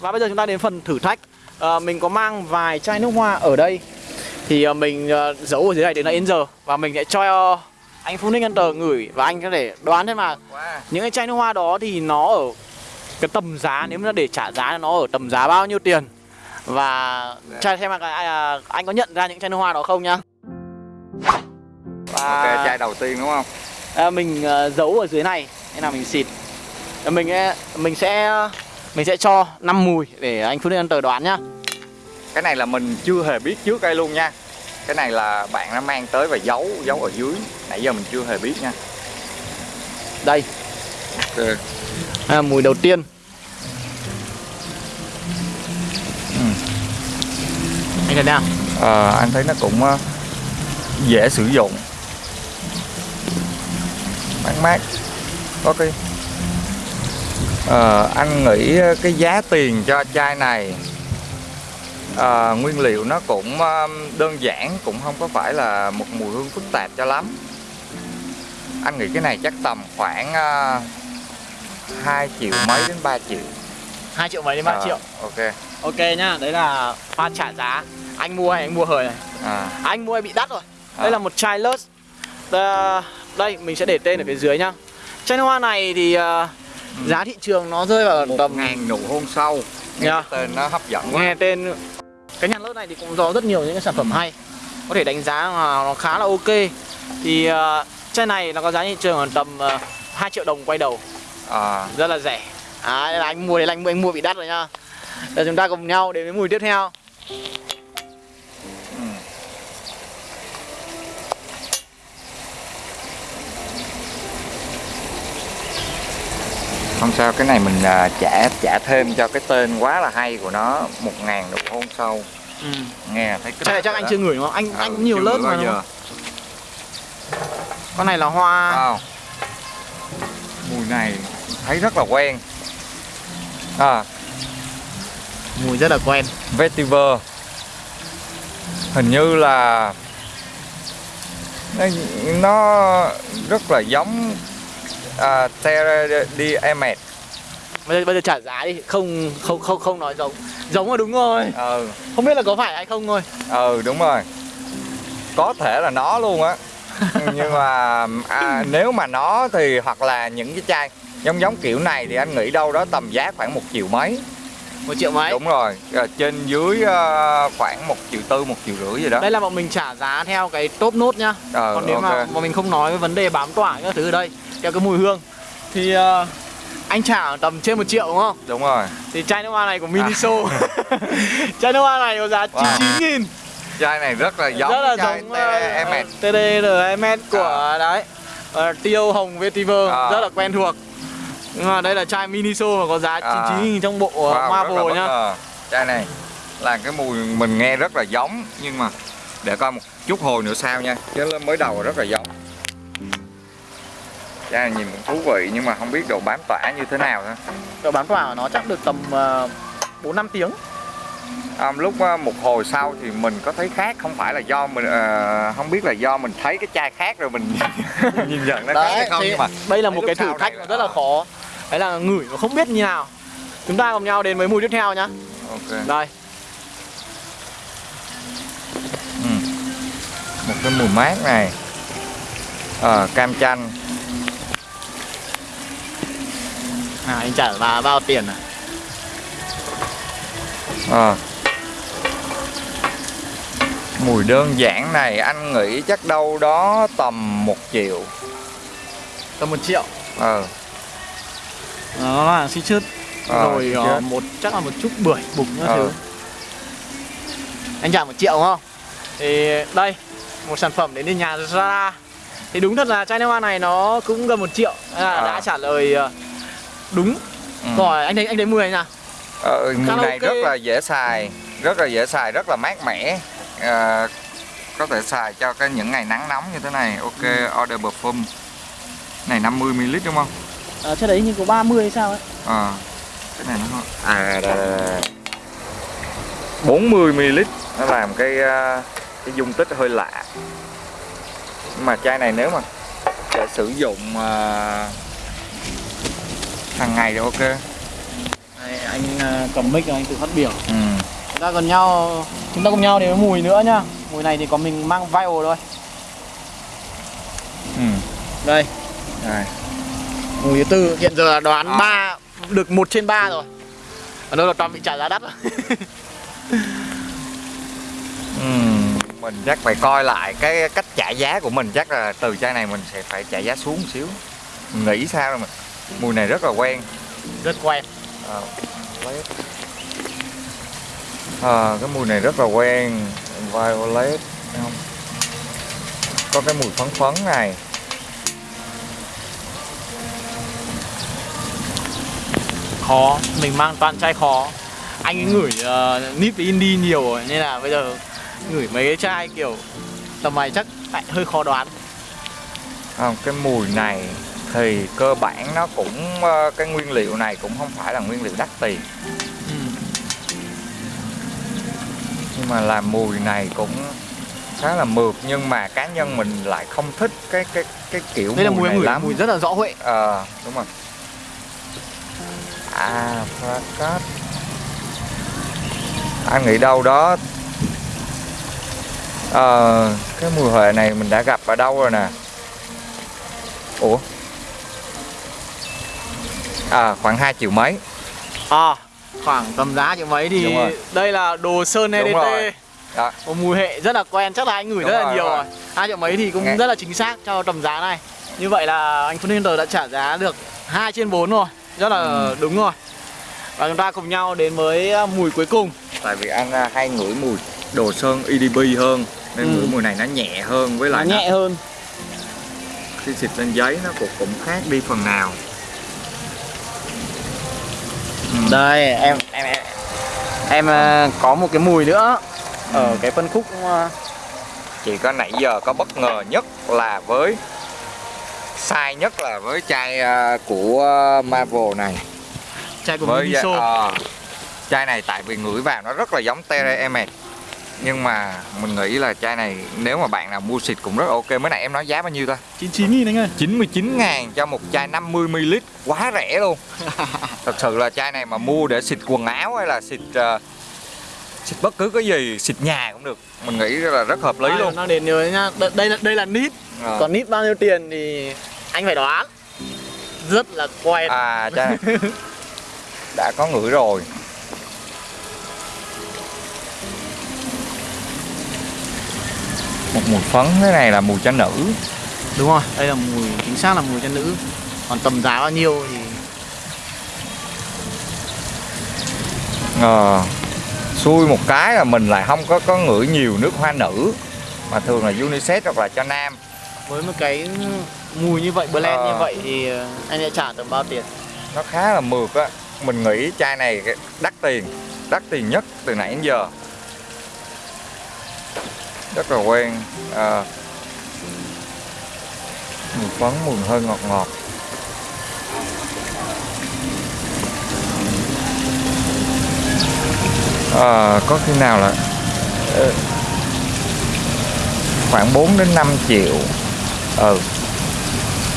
Và bây giờ chúng ta đến phần thử thách. À, Mình có mang vài chai nước hoa ở đây. Thì à, mình à, giấu ở dưới này đến là đến giờ Và mình sẽ cho anh Phú Ninh Hunter ngửi Và anh có thể đoán xem mà. Wow. Những cái chai nước hoa đó thì nó ở cái tầm giá Nếu mà để trả giá nó ở tầm giá bao nhiêu tiền? Và chai xem mà cái- à, anh có nhận ra những chai nước hoa đó không nhá? Và Ok, chai đầu tiên đúng không? à, mình à, giấu ở dưới này. Thế nào mình xịt. Mình mình sẽ mình sẽ cho 5 mùi để anh Phú Ninh Hunter đoán nhá. Cái này là mình chưa hề biết trước đây luôn nha. Cái này là bạn đã mang tới và giấu giấu ở dưới. Nãy giờ mình chưa hề biết nha. Đây. Ok. à, Mùi đầu tiên. Ừ. Anh thấy nào Ờ, anh thấy nó cũng ờ, dễ sử dụng. Mát mát. Có cái Ờ, anh nghĩ cái giá tiền cho chai này ờ, nguyên liệu nó cũng ờ, đơn giản cũng không có phải là một mùi hương phức tạp cho lắm. Anh nghĩ cái này chắc tầm khoảng uh, 2 triệu mấy đến 3 triệu. 2 triệu mấy đến 3 Ờ, triệu. ok. Ok nhá, đấy là pha trả giá. Anh mua hay anh mua hời này? À, Anh mua hay bị đắt rồi. Đây À. là một chai Lust. Đây, mình sẽ để tên ở phía dưới nhá. Chai hoa này thì ờ, giá thị trường nó rơi vào một tầm ngàn nụ hôn sâu. Nghe Dạ. cái tên nó hấp dẫn quá. Nghe tên Cái nhà Lust này thì cũng có rất nhiều những cái sản phẩm hay. Có thể đánh giá là nó khá là ok. Thì ờ, chai này nó có giá thị trường ở tầm uh, 2 triệu đồng quay đầu. À, Rất là rẻ. À, là anh mua đấy là anh mua, anh mua bị đắt rồi nhá Giờ chúng ta cùng nhau đến với mùi tiếp theo không sao cái này mình à, trả trả thêm cho cái tên quá là hay của nó một ngàn nụ hôn sâu. Ừ. nghe thấy cái này chắc anh chưa ngửi không? Anh Ừ, anh nhiều lớp mà đúng giờ. Con này là hoa. Wow. mùi này thấy rất là quen. À. Mùi rất là quen. Vetiver. Hình như là nó, nó rất là giống uh, Terra di Emet bây giờ, bây giờ trả giá đi. Không không không không nói giống. Giống là đúng rồi. Ừ. Không biết là có phải hay không thôi. Ừ đúng rồi. Có thể là nó luôn á. Nhưng mà à, nếu mà nó thì hoặc là những cái chai giống giống kiểu này thì anh nghĩ đâu đó tầm giá khoảng một triệu mấy. Một triệu mấy? Đúng rồi. Ờ, trên dưới ờ, khoảng một triệu tư một triệu rưỡi gì đó. Đây là bọn mình trả giá theo cái top nốt nhá. Ờ, còn nếu mà, ok. mà mình không nói cái vấn đề bám tỏa các thứ ở đây theo cái mùi hương thì ờ, anh trả tầm trên một triệu đúng không? Đúng rồi. Thì chai nước hoa này của Miniso. Chai nước hoa này có giá À. Wow. 99 nghìn. Chai này rất là giống rất là chai giống Emet TDRMS của đấy. Ờ, tiêu hồng vetiver À. rất là quen thuộc. Nhưng mà đây là chai Miniso mà có giá À. 99 nghìn trong bộ Wow, là Marvel bất nhá chai này là cái mùi mình nghe rất là giống nhưng mà để coi một chút hồi nữa sao nha. Chứ mới đầu rất là giống này nhìn cũng thú vị nhưng mà không biết độ bám tỏa như thế nào nữa. Độ bám tỏa của nó chắc được tầm uh, 4 5 tiếng. À, lúc ờ, một hồi sau thì mình có thấy khác không phải là do mình ờ, không biết là do mình thấy cái chai khác rồi mình nhìn nhận nó khác hay không nhưng mà đây là một cái thử thách rất là khó. Đấy là ngửi mà không biết như nào. Chúng ta cùng nhau đến với mùi tiếp theo nhá. Ok. Đây. Ừ. một cái mùi mát này. Ờ, cam chanh à, anh trả bà bao tiền à Ờ. mùi đơn giản này anh nghĩ chắc đâu đó tầm một triệu tầm một triệu ờ nó là xí chứt Ờ, rồi ờ, chứt. một chắc là một chút bưởi bụng các Ờ. thứ anh trả một triệu đúng không thì đây một sản phẩm đến từ nhà Zara thì đúng thật là chai nước hoa này nó cũng gần một triệu à, Ờ. đã trả lời đúng. Ừ. rồi anh thấy anh thấy mùi này nào ờ, mùi Khá này ok. rất là dễ xài rất là dễ xài rất là mát mẻ. Ờ, có thể xài cho cái những ngày nắng nóng như thế này. Ok order perfume. Này 50ml đúng không? À, đấy như có 30 hay sao ấy. Ờ, cái này nó không- à đây, đây, đây. 40 ml nó làm cái ờ, cái dung tích hơi lạ. Nhưng mà chai này nếu mà để sử dụng ờ, hàng ngày thì ok Đây, anh à, cầm mic anh tự phát biểu ừ. chúng ta còn nhau chúng ta cùng nhau đến với mùi nữa nhá mùi này thì có mình mang viral thôi Ừ. đây Rồi. mùi thứ tư hiện giờ là đoán À. được một trên ba rồi ở đâu là toàn bị trả giá đắt rồi Ừ. mình chắc phải coi lại cái cách trả giá của mình chắc là từ chai này mình sẽ phải trả giá xuống một xíu mình nghĩ sao rồi mình mùi này rất là quen. Rất quen. Ờ, violet. Ờ, cái mùi này rất là quen. Violet không? Có cái mùi phấn phấn này. Khó mình mang toàn chai khó. Anh ấy ngửi uh, nip với indie nhiều rồi nên là bây giờ ngửi mấy cái chai kiểu tầm này chắc lại hơi khó đoán. Không cái mùi này thì cơ bản nó cũng ờ, cái nguyên liệu này cũng không phải là nguyên liệu đắt tiền. Ừ. nhưng mà làm mùi này cũng khá là mượt nhưng mà cá nhân mình lại không thích cái cái cái kiểu đây là mùi này ngửi lắm. mùi rất là rõ huệ. Ờ đúng rồi. À Prakat anh nghĩ đâu đó ờ cái mùi huệ này mình đã gặp ở đâu rồi nè? Ủa à khoảng 2 triệu mấy. À khoảng tầm giá triệu mấy thì đây là đồ sơn EDT. Đó. một mùi hệ rất là quen chắc là anh ngửi Đúng rất là rồi, nhiều đúng rồi. Hai triệu mấy thì cũng Nghe- rất là chính xác cho tầm giá này. Như vậy là anh Full Hunter đã trả giá được 2 trên 4 rồi. Rất là Ừ. đúng rồi. Và chúng ta cùng nhau đến với à, mùi cuối cùng. Tại vì anh à, hay ngửi mùi đồ sơn EDB hơn nên Ừ. ngửi mùi này nó nhẹ hơn với nó lại nó, nhẹ hơn. khi xịt lên giấy nó cũng cũng khác đi phần nào. Đây em em em, em à, có một cái mùi nữa. Ở Ừ. cái phân khúc à, chỉ có nãy giờ có bất ngờ nhất là với sai nhất là với chai à, của Marvel này. Chai của với Miniso. ờ, chai này tại vì ngửi vào nó rất là giống Terra Emet nhưng mà mình nghĩ là chai này nếu mà bạn nào mua xịt cũng rất ok. Mới nãy em nói giá bao nhiêu ta? 99 nghìn anh ơi. 99 ngàn cho một chai 50ml quá rẻ luôn. Thật sự là chai này mà mua để xịt quần áo hay là xịt ờ, xịt bất cứ cái gì xịt nhà cũng được. Mình nghĩ là rất hợp lý À, luôn. nó đến nhớ nhá. Đây, đây là đây là nít. Ờ. còn nít bao nhiêu tiền thì anh phải đoán. Rất là quen à chai này. Đã có ngửi rồi một mùi phấn thế này là mùi cho nữ. Đúng rồi đây là mùi chính xác là mùi cho nữ. Còn tầm giá bao nhiêu thì ờ xui một cái là mình lại không có có ngửi nhiều nước hoa nữ. Mà thường là unisex hoặc là cho nam. Với một cái mùi như vậy blend Ờ. như vậy thì ờ, anh sẽ trả tầm bao tiền? Nó khá là mượt á. Mình nghĩ chai này đắt tiền đắt tiền nhất từ nãy đến giờ rất là quen. À, mùi phấn mùi hơi ngọt ngọt. À, có khi nào là ờ, khoảng 4 đến 5 triệu. Ừ.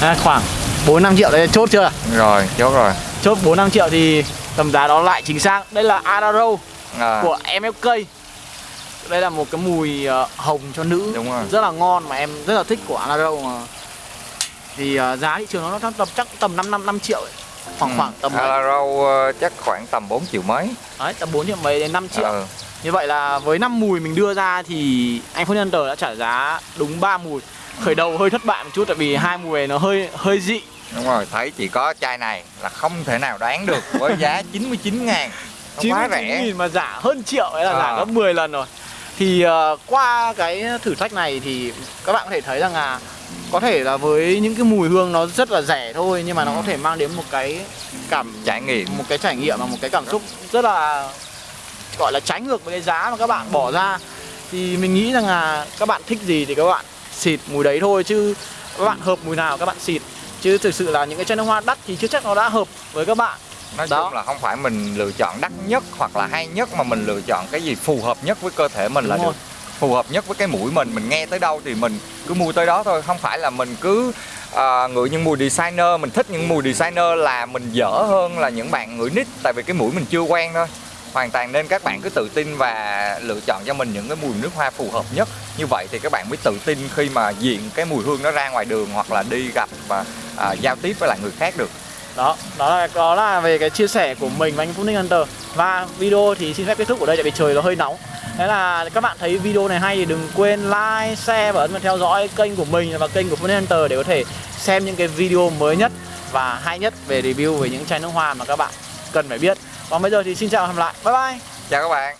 À, khoảng 4 5 triệu đây chốt chưa? Rồi chốt rồi. Chốt 4 5 triệu thì tầm giá đó lại chính xác. Đây là Arrow à, của MFK đây là một cái mùi ờ, hồng cho nữ Đúng rồi. rất là ngon mà em rất là thích của Arrow mà thì ờ, giá thị trường nó tầm tầm chắc tầm 5 năm 5 triệu ấy. khoảng khoảng tầm. Alaro ờ, chắc khoảng tầm 4 triệu mấy đấy tầm 4 triệu mấy đến 5 triệu ừ. Như vậy là với 5 mùi mình đưa ra thì anh Phúc Nhân Tờ đã trả giá đúng 3 mùi Khởi đầu hơi thất bại một chút tại vì hai mùi này nó hơi hơi dị Đúng rồi, thấy chỉ có chai này là không thể nào đoán được với giá 99 ngàn Nó quá 99 rẻ nghìn mà giả hơn triệu ấy là giả À. gấp 10 lần rồi Thì ờ, qua cái thử thách này thì các bạn có thể thấy rằng là có thể là với những cái mùi hương nó rất là rẻ thôi nhưng mà nó có thể mang đến một cái cảm Trải nghiệm. một cái trải nghiệm và một cái cảm xúc rất là gọi là trái ngược với cái giá mà các bạn bỏ ra. Thì mình nghĩ rằng là các bạn thích gì thì các bạn xịt mùi đấy thôi chứ các bạn hợp mùi nào các bạn xịt. Chứ thực sự là những cái chai nước hoa đắt thì chưa chắc nó đã hợp với các bạn Nói Đó. chung là không phải mình lựa chọn đắt nhất hoặc là hay nhất Mà mình lựa chọn cái gì phù hợp nhất với cơ thể mình là Đúng rồi. được Phù hợp nhất với cái mũi mình. Mình nghe tới đâu thì mình cứ mua tới đó thôi. Không phải là mình cứ à, ngửi những mùi designer mình thích những mùi designer là mình dở hơn là những bạn ngửi nít tại vì cái mũi mình chưa quen thôi. Hoàn toàn nên các bạn cứ tự tin và lựa chọn cho mình những cái mùi nước hoa phù hợp nhất. Như vậy thì các bạn mới tự tin khi mà diện cái mùi hương nó ra ngoài đường hoặc là đi gặp và à, giao tiếp với lại người khác được đó đó là đó là về cái chia sẻ của mình và anh Phúc Ninh Hunter. Và video thì xin phép kết thúc ở đây tại vì trời nó hơi nóng. Thế là các bạn thấy video này hay thì đừng quên like, share và ấn vào theo dõi kênh của mình và kênh của Phúc Ninh Hunter để có thể xem những cái video mới nhất và hay nhất về review về những chai nước hoa mà các bạn cần phải biết. Còn bây giờ thì xin chào và hẹn gặp lại. Bye bye. Chào các bạn.